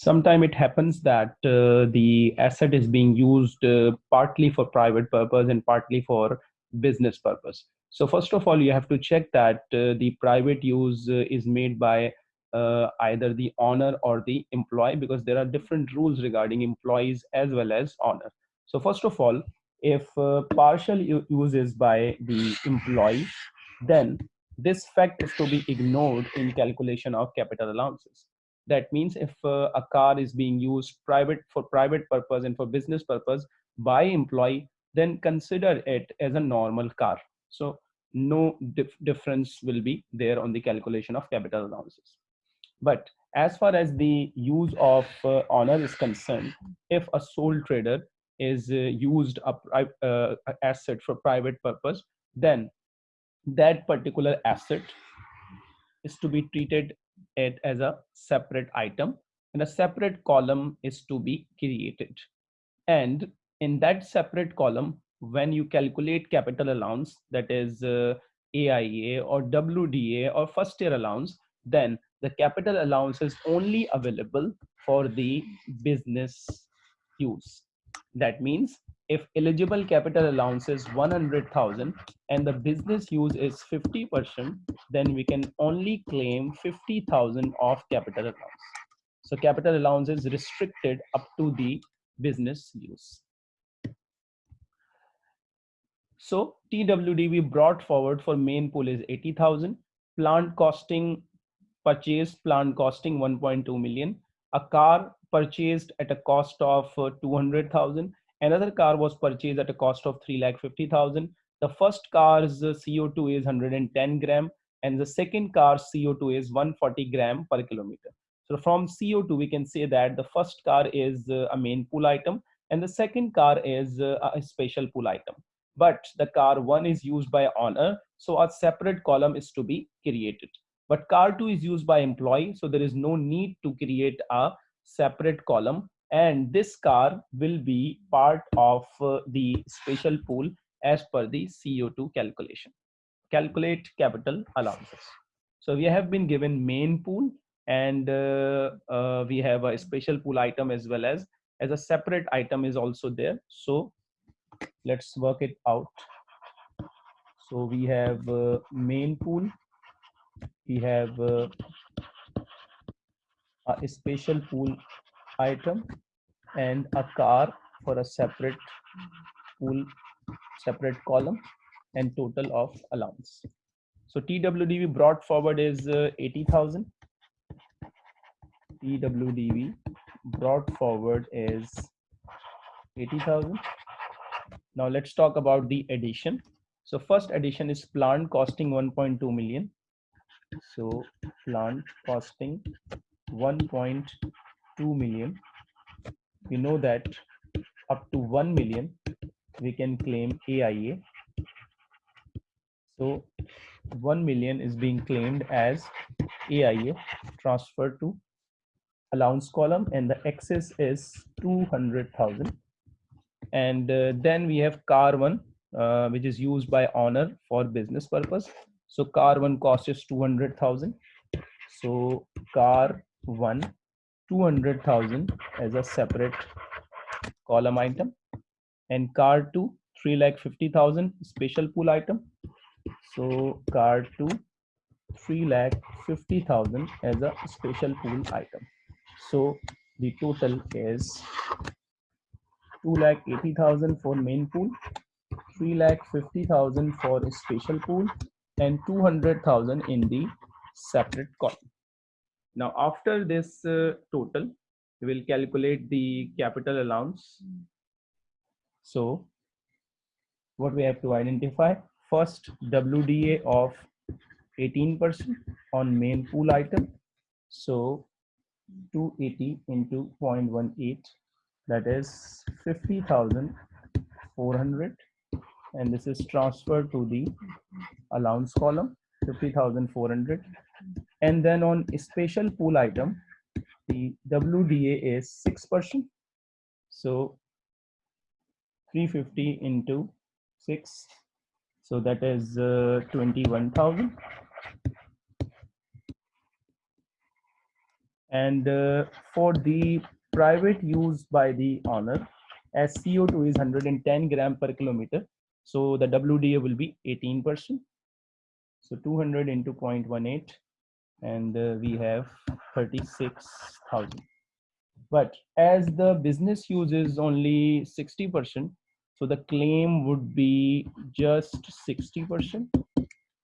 Sometimes it happens that uh, the asset is being used uh, partly for private purpose and partly for business purpose. So first of all, you have to check that uh, the private use uh, is made by uh, either the owner or the employee because there are different rules regarding employees as well as owner. So first of all, if uh, partial use is by the employee, then this fact is to be ignored in calculation of capital allowances. That means if uh, a car is being used private for private purpose and for business purpose by employee, then consider it as a normal car. So no dif difference will be there on the calculation of capital allowances. But as far as the use of uh, honor is concerned, if a sole trader is uh, used a uh, asset for private purpose, then that particular asset is to be treated it as a separate item and a separate column is to be created. And in that separate column, when you calculate capital allowance, that is uh, AIA or WDA or first year allowance, then the capital allowance is only available for the business use. That means if eligible capital allowance is 100,000 and the business use is 50%, then we can only claim 50,000 of capital allowance. So capital allowance is restricted up to the business use. So TWDV brought forward for main pool is 80,000. Plant costing, purchased plant costing 1.2 million. A car purchased at a cost of uh, 200,000. Another car was purchased at a cost of 3,50,000. The first car's uh, CO2 is 110 gram and the second car's CO2 is 140 gram per kilometer. So from CO2, we can say that the first car is uh, a main pool item and the second car is uh, a special pool item. But the car one is used by owner, so a separate column is to be created. But car two is used by employee, so there is no need to create a separate column and this car will be part of uh, the special pool as per the CO2 calculation. Calculate capital allowances. So we have been given main pool and uh, uh, we have a special pool item as well as as a separate item is also there. So let's work it out. So we have uh, main pool, we have uh, a special pool item and a car for a separate pool separate column and total of allowance. So twdv brought forward is uh, 80000 twdv brought forward is 80000 now let's talk about the addition. So first addition is plant costing 1.2 million. So plant costing 1.2 million. We know that up to 1 million we can claim AIA so 1 million is being claimed as AIA transferred to allowance column and the excess is 200,000 and uh, then we have car one uh, which is used by owner for business purpose. So car one cost is 200,000 so car one 200,000 as a separate column item and car 2 3 lakh 50,000 special pool item. So car 2 3 lakh 50,000 as a special pool item. So the total is 2 lakh 80,000 for main pool 3 lakh 50,000 for special pool and 200,000 in the separate column now, after this uh, total, we will calculate the capital allowance. So, what we have to identify first WDA of 18% on main pool item. So, 280 into 0.18 that is 50,400 and this is transferred to the allowance column 50,400 and then on special pool item the WDA is 6% so 350 into 6 so that is uh, 21,000 And uh, for the private use by the owner, as CO2 is 110 gram per kilometer, so the WDA will be 18%. So 200 into 0.18 and uh, we have 36,000. But as the business uses only 60%, so the claim would be just 60%.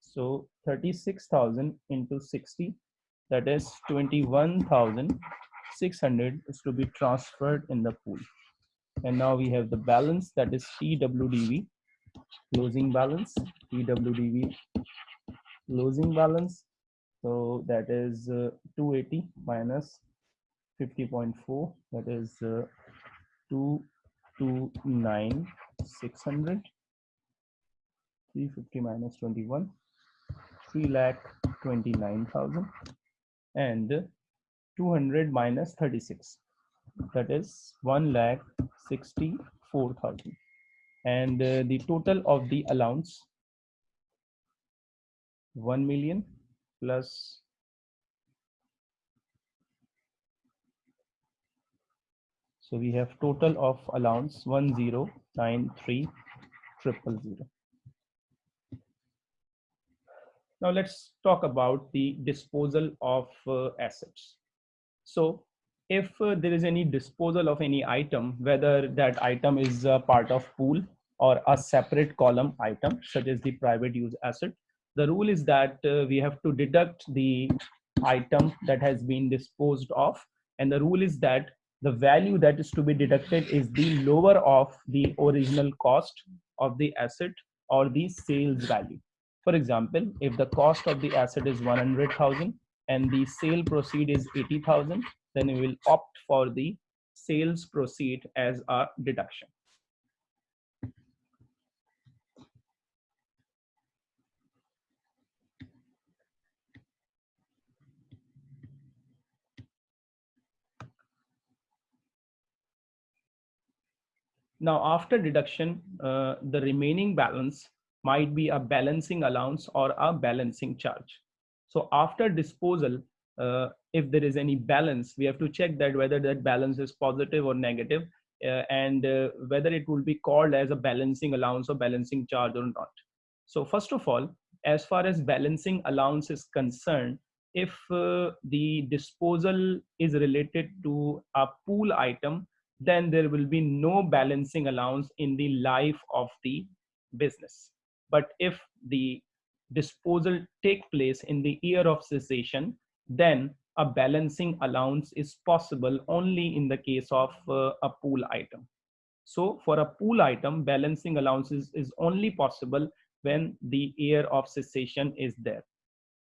So 36,000 into 60, that is 21,600 is to be transferred in the pool. And now we have the balance that is TWDV, closing balance, TWDV, closing balance. So that is uh, 280 minus 50.4, that is uh, 229 600 350 minus 21 3 lakh 29,000 and 200 minus 36 that is 1 lakh 64,000 and uh, the total of the allowance 1 million plus So we have total of allowance 1093 triple zero. Now let's talk about the disposal of uh, assets. So if uh, there is any disposal of any item, whether that item is a part of pool or a separate column item, such as the private use asset, the rule is that uh, we have to deduct the item that has been disposed of. And the rule is that the value that is to be deducted is the lower of the original cost of the asset or the sales value. For example, if the cost of the asset is 100,000 and the sale proceed is 80,000, then we will opt for the sales proceed as a deduction. Now, after deduction, uh, the remaining balance might be a balancing allowance or a balancing charge. So after disposal, uh, if there is any balance, we have to check that whether that balance is positive or negative, uh, and uh, whether it will be called as a balancing allowance or balancing charge or not. So first of all, as far as balancing allowance is concerned, if uh, the disposal is related to a pool item, then there will be no balancing allowance in the life of the business. But if the disposal take place in the year of cessation, then a balancing allowance is possible only in the case of uh, a pool item. So for a pool item, balancing allowances is only possible when the year of cessation is there.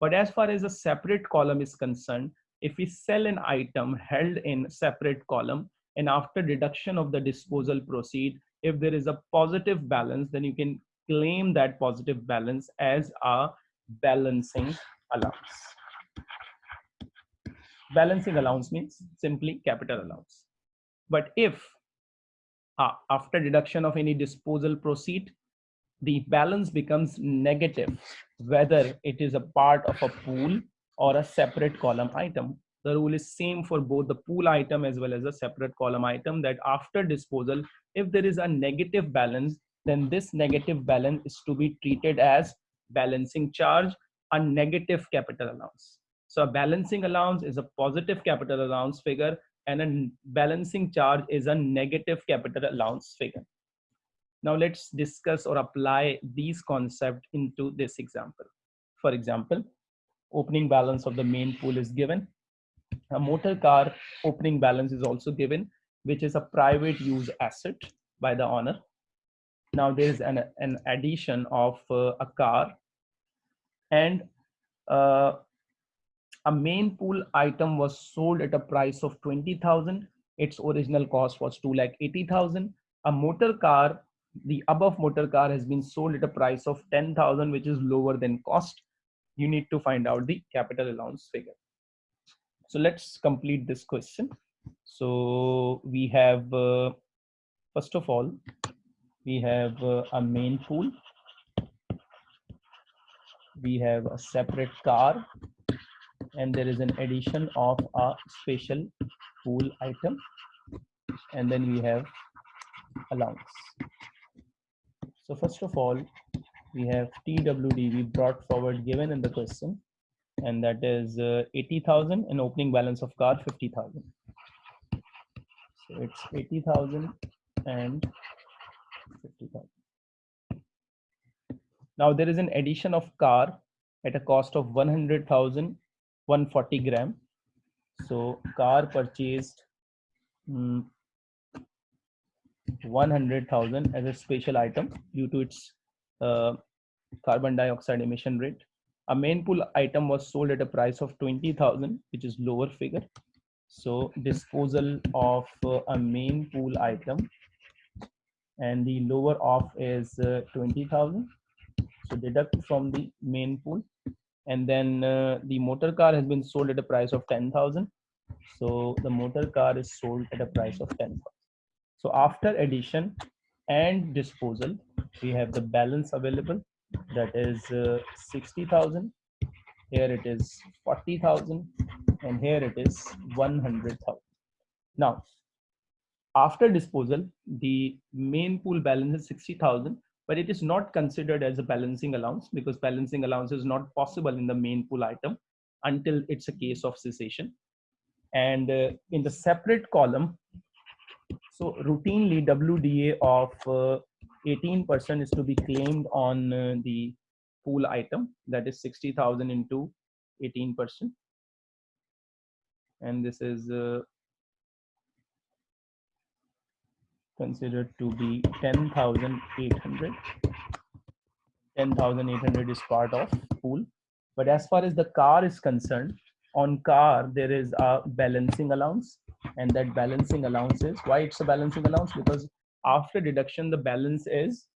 But as far as a separate column is concerned, if we sell an item held in separate column, and after deduction of the disposal proceed if there is a positive balance then you can claim that positive balance as a balancing allowance. Balancing allowance means simply capital allowance. But if uh, after deduction of any disposal proceed the balance becomes negative whether it is a part of a pool or a separate column item the rule is same for both the pool item as well as a separate column item that after disposal, if there is a negative balance, then this negative balance is to be treated as balancing charge, a negative capital allowance. So a balancing allowance is a positive capital allowance figure and a balancing charge is a negative capital allowance figure. Now let's discuss or apply these concepts into this example. For example, opening balance of the main pool is given a motor car opening balance is also given, which is a private use asset by the owner. Now there is an, an addition of uh, a car and uh, a main pool item was sold at a price of 20,000. Its original cost was 2 lakh 80,000. A motor car, the above motor car has been sold at a price of 10,000, which is lower than cost. You need to find out the capital allowance figure. So let's complete this question. So we have, uh, first of all, we have uh, a main pool. We have a separate car. and there is an addition of a special pool item and then we have allowance so first of all we have TWD we brought forward given in the question and that is uh, 80,000 and opening balance of car 50,000 so it's 80,000 and 50,000 now there is an addition of car at a cost of 100,000 140 gram. So car purchased um, 100,000 as a special item due to its uh, carbon dioxide emission rate. A main pool item was sold at a price of 20,000, which is lower figure. So disposal of uh, a main pool item and the lower off is uh, 20,000. So deduct from the main pool and then uh, the motor car has been sold at a price of 10,000. So the motor car is sold at a price of 10,000. So after addition and disposal, we have the balance available that is uh, 60,000. Here it is 40,000 and here it is 100,000. Now, after disposal, the main pool balance is 60,000, but it is not considered as a balancing allowance because balancing allowance is not possible in the main pool item until it's a case of cessation. And uh, in the separate column, so routinely WDA of 18% uh, is to be claimed on uh, the pool item that is 60,000 into 18%. And this is uh, considered to be 10,800. 10,800 is part of pool. But as far as the car is concerned, on car, there is a balancing allowance and that balancing allowance is why it's a balancing allowance because after deduction the balance is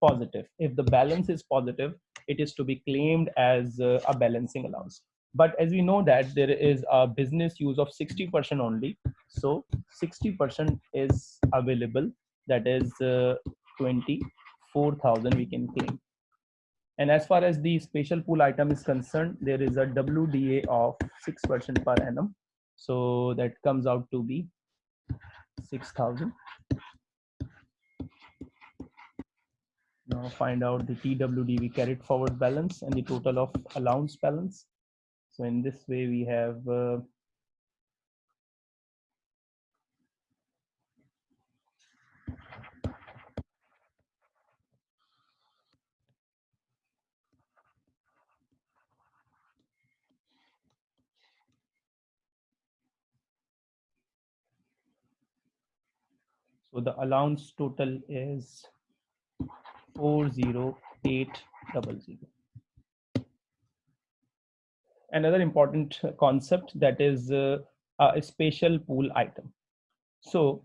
positive. If the balance is positive it is to be claimed as uh, a balancing allowance. But as we know that there is a business use of 60% only so 60% is available. That is uh, 24000 we can claim. And as far as the special pool item is concerned there is a wda of 6% per annum. So that comes out to be 6000 now find out the TWDV carried forward balance and the total of allowance balance. So in this way we have uh, So the allowance total is 40800. Another important concept that is uh, a special pool item. So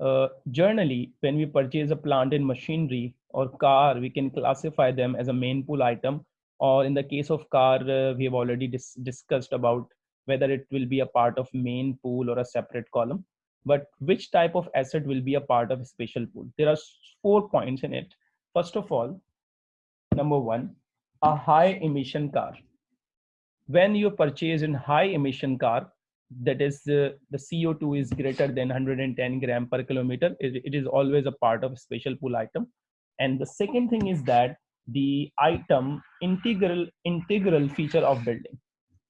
uh, generally, when we purchase a plant and machinery or car, we can classify them as a main pool item. Or in the case of car, uh, we have already dis discussed about whether it will be a part of main pool or a separate column but which type of asset will be a part of a special pool? There are four points in it. First of all, number one, a high emission car. When you purchase in high emission car, that is uh, the CO2 is greater than 110 gram per kilometer, it, it is always a part of a special pool item. And the second thing is that the item integral integral feature of building.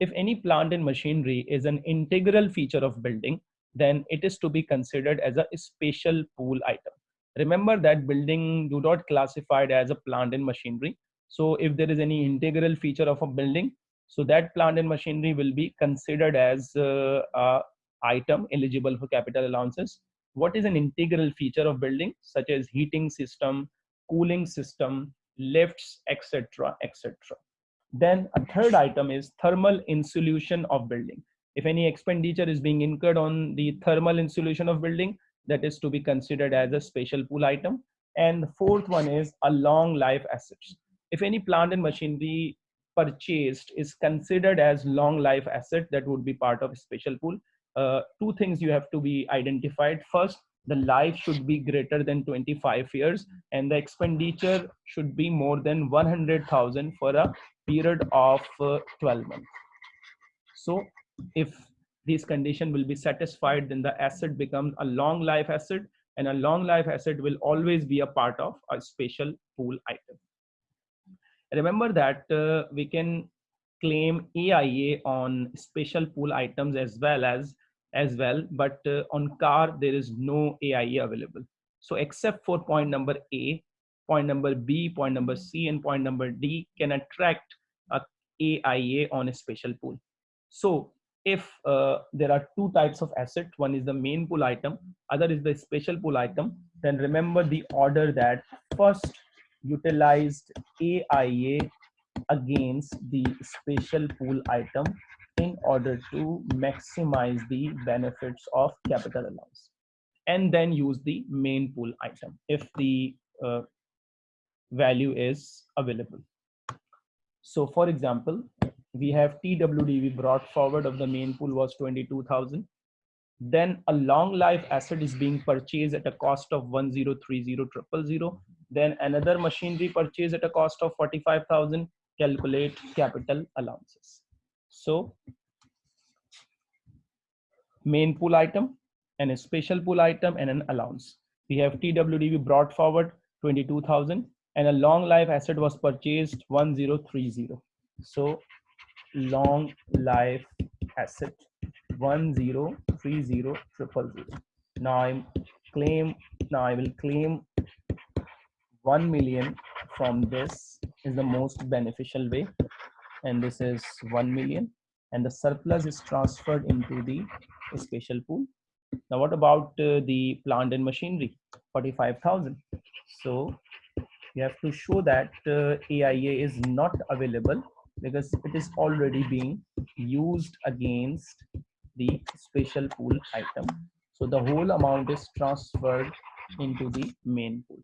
If any plant and machinery is an integral feature of building, then it is to be considered as a special pool item. Remember that building do not classified as a plant and machinery. So if there is any integral feature of a building, so that plant and machinery will be considered as uh, a item eligible for capital allowances. What is an integral feature of building such as heating system, cooling system, lifts, etc., etc. Then a third item is thermal insulation of building if any expenditure is being incurred on the thermal insulation of building that is to be considered as a special pool item. And the fourth one is a long life assets. If any plant and machinery purchased is considered as long life asset that would be part of a special pool. Uh, two things you have to be identified. First the life should be greater than 25 years and the expenditure should be more than 100000 for a period of uh, 12 months. So if this condition will be satisfied, then the asset becomes a long life asset and a long life asset will always be a part of a special pool item. Remember that uh, we can claim AIA on special pool items as well as as well, but uh, on car there is no AIA available. So except for point number A, point number B, point number C, and point number D can attract a AIA on a special pool. So if uh, there are two types of asset, one is the main pool item, other is the special pool item, then remember the order that first utilized AIA against the special pool item in order to maximize the benefits of capital allowance and then use the main pool item if the uh, value is available. So for example, we have TWDV brought forward of the main pool was 22,000. Then a long life asset is being purchased at a cost of 1030,000. Then another machinery purchased at a cost of 45,000. Calculate capital allowances. So main pool item and a special pool item and an allowance. We have TWDV brought forward 22,000 and a long life asset was purchased 1030. So long life asset 1030 triple zero. Now I claim now I will claim 1 million from this is the most beneficial way and this is 1 million and the surplus is transferred into the special pool. Now what about uh, the plant and machinery 45,000 so you have to show that uh, AIA is not available because it is already being used against the special pool item. So the whole amount is transferred into the main pool.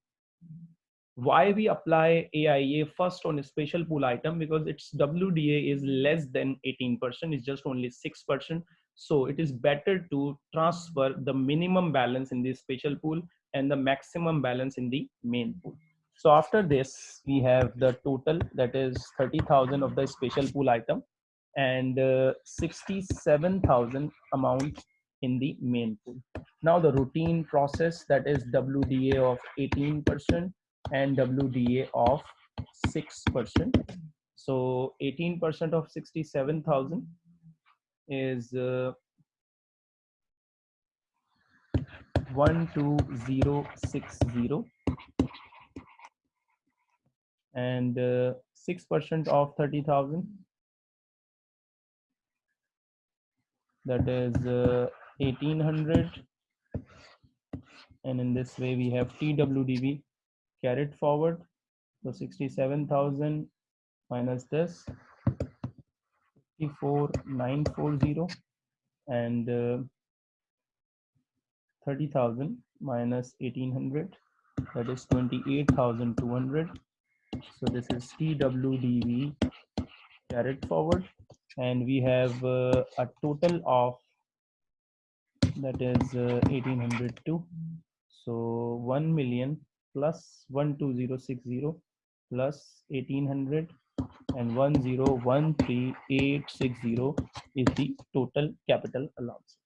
Why we apply AIA first on a special pool item because its WDA is less than 18%, it's just only 6%. So it is better to transfer the minimum balance in the special pool and the maximum balance in the main pool. So after this, we have the total that is 30,000 of the special pool item and uh, 67,000 amount in the main pool. Now the routine process that is WDA of 18% and WDA of 6%. So 18% of 67,000 is uh, 12060 and 6% uh, of 30,000 that is uh, 1800 and in this way we have TWDV carried forward. So 67,000 minus this 54940 and uh, 30,000 minus 1800 that is 28,200 so this is TWDV carried forward. And we have uh, a total of that is uh, 1802 so 1 million plus 12060 plus 1800 and 1013860 is the total capital allowance